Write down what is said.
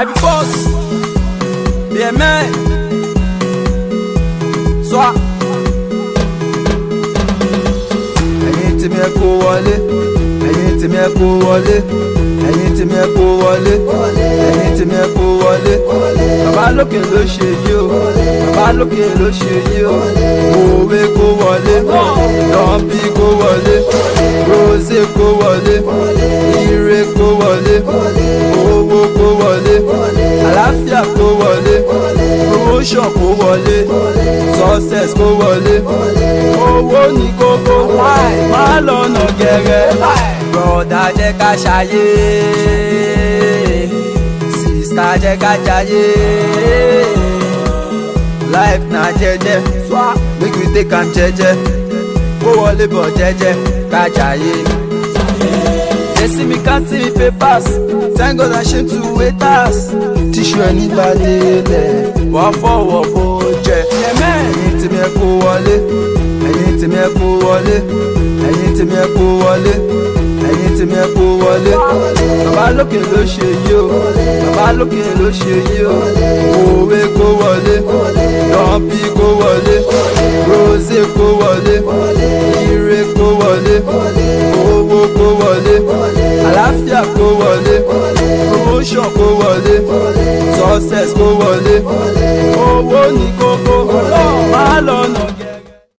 I be boss. Be a man. So I. Ẹyin tí mi ẹ kó wọlé, ẹyin tí mi ẹ kó wọlé, ẹyin tí mi ẹ kó wọlé, ẹyin tí mi ẹ kó wọlé. Bàbá lókè ló ṣe yí o, bàbá lókè ló ṣe yí o. Òwe kó wọlé, lọ́ọ̀bì kó wọlé, rose kó wọlé, ire kó wọlé, owó kó wọlé àlàáfíà kó wọlé promotion kó wọlé success kó wọlé owó ní kókó má lọ́nà gẹ̀rẹ́ bọ̀dá jẹ́ ká ṣayé sísá jẹ́ ká jayé life na jẹjẹ make we take am jẹjẹ kó wọlé bọ̀ jẹjẹ ká jayé. They see me counting papers Thank God I shame to waiters Tíṣu ẹni bá délẹ̀ Wọ́n fọwọ́ bó jẹ. Ẹ̀yin tèmi ẹ kó wọlé Ẹ̀yin tèmi ẹ kó wọlé Ẹ̀yin tèmi ẹ kó wọlé Ẹ̀yin tèmi ẹ kó wọlé. Bàbá lókè ló ṣe yí o Bàbá lókè ló ṣe yí o Òwe kó wọlé Dọ́ńpì kó wọlé Rose kó wọlé Ire kó wọlé. success kó wọlé owó ní kókó má lọ́nà.